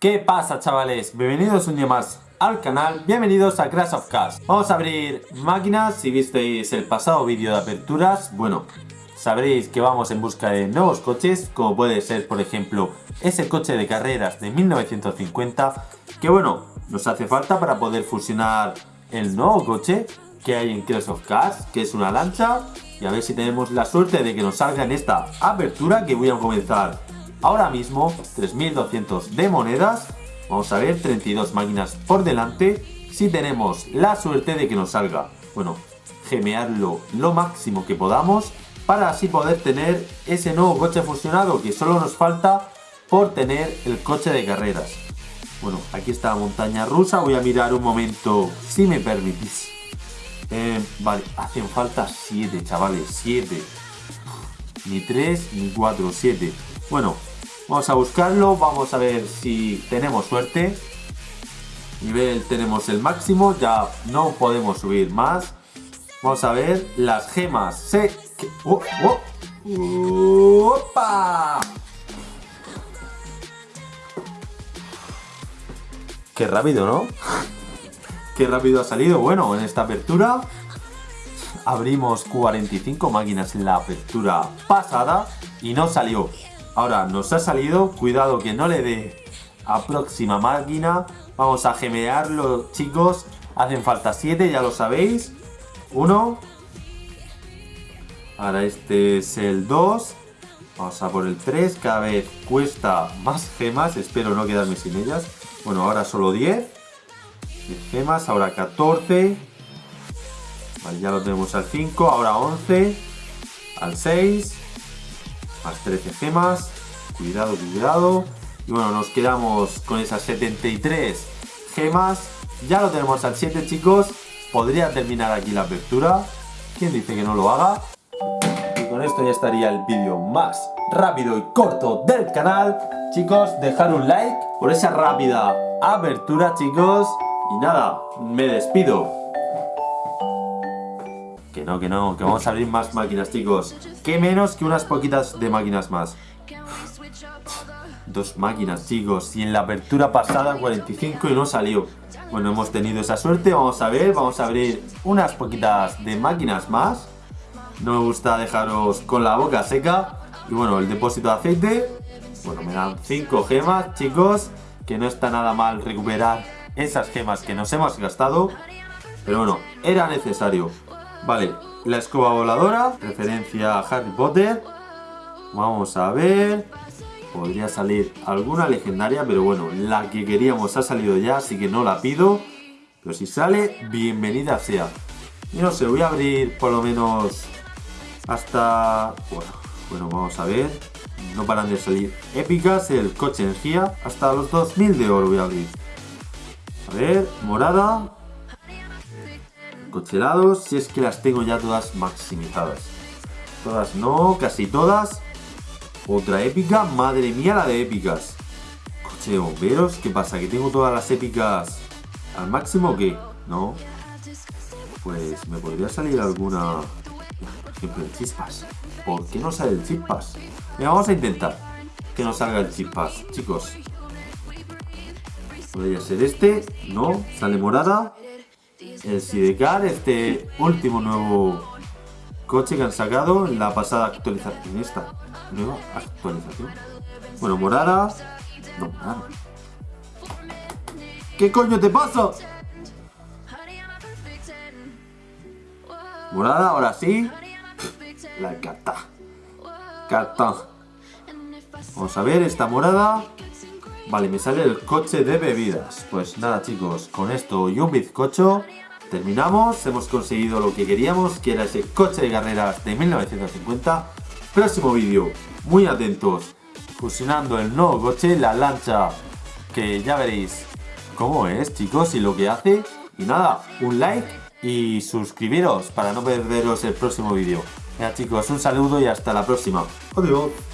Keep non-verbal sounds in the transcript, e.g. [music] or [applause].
¿Qué pasa chavales? Bienvenidos un día más al canal, bienvenidos a Crash of Cars. Vamos a abrir máquinas, si visteis el pasado vídeo de aperturas Bueno, sabréis que vamos en busca de nuevos coches Como puede ser por ejemplo ese coche de carreras de 1950 Que bueno, nos hace falta para poder fusionar el nuevo coche que hay en Crash of Cars Que es una lancha. Y a ver si tenemos la suerte de que nos salga en esta apertura que voy a comenzar ahora mismo 3200 de monedas. Vamos a ver 32 máquinas por delante. Si tenemos la suerte de que nos salga bueno gemearlo lo máximo que podamos para así poder tener ese nuevo coche fusionado que solo nos falta por tener el coche de carreras. Bueno aquí está la montaña rusa. Voy a mirar un momento si me permitís. Eh, vale hacen falta 7 chavales 7 ni 3 ni 4 7 bueno Vamos a buscarlo, vamos a ver si tenemos suerte. Nivel tenemos el máximo, ya no podemos subir más. Vamos a ver las gemas. Se... ¡Oh, oh! ¡Opa! Qué rápido, ¿no? [laughs] Qué rápido ha salido. Bueno, en esta apertura abrimos 45 máquinas en la apertura pasada y no salió. Ahora nos ha salido, cuidado que no le dé a próxima máquina. Vamos a gemearlo chicos. Hacen falta 7, ya lo sabéis. 1. Ahora este es el 2. Vamos a por el 3. Cada vez cuesta más gemas. Espero no quedarme sin ellas. Bueno, ahora solo 10. 10 gemas. Ahora 14. Vale, ya lo tenemos al 5. Ahora 11. Al 6 más 13 gemas. Cuidado, cuidado. Y bueno, nos quedamos con esas 73 gemas. Ya lo tenemos al 7, chicos. Podría terminar aquí la apertura. ¿Quién dice que no lo haga? Y con esto ya estaría el vídeo más rápido y corto del canal. Chicos, dejar un like por esa rápida apertura, chicos. Y nada, me despido. Que no, que no, que vamos a abrir más máquinas, chicos. Que menos que unas poquitas de máquinas más. Dos máquinas, chicos. Y en la apertura pasada 45 y no salió. Bueno, hemos tenido esa suerte. Vamos a ver, vamos a abrir unas poquitas de máquinas más. No me gusta dejaros con la boca seca. Y bueno, el depósito de aceite. Bueno, me dan 5 gemas, chicos. Que no está nada mal recuperar esas gemas que nos hemos gastado. Pero bueno, era necesario. Vale, la escoba voladora, referencia a Harry Potter. Vamos a ver. Podría salir alguna legendaria, pero bueno, la que queríamos ha salido ya, así que no la pido. Pero si sale, bienvenida sea. Y no sé, voy a abrir por lo menos hasta... Bueno, bueno, vamos a ver. No paran de salir épicas, el coche energía. Hasta los 2000 de oro voy a abrir. A ver, morada, cochelados, si es que las tengo ya todas maximizadas. Todas no, casi todas. Otra épica, madre mía la de épicas. Coche de bomberos, ¿qué pasa? ¿Que tengo todas las épicas al máximo o qué? No. Pues me podría salir alguna... Por ejemplo, el chispas. ¿Por qué no sale el chispas? Venga, vamos a intentar que no salga el chispas, chicos. Podría ser este, no, sale morada el Sidecar, este último nuevo coche que han sacado en la pasada actualización. Esta nueva actualización. Bueno, morada. No, morada. ¿Qué coño te pasa? Morada, ahora sí. La carta. Carta. Vamos a ver esta morada. Vale, me sale el coche de bebidas. Pues nada chicos, con esto y un bizcocho terminamos. Hemos conseguido lo que queríamos, que era ese coche de carreras de 1950. Próximo vídeo, muy atentos, fusionando el nuevo coche, la lancha, que ya veréis cómo es chicos y lo que hace. Y nada, un like y suscribiros para no perderos el próximo vídeo. Ya chicos, un saludo y hasta la próxima. Adiós.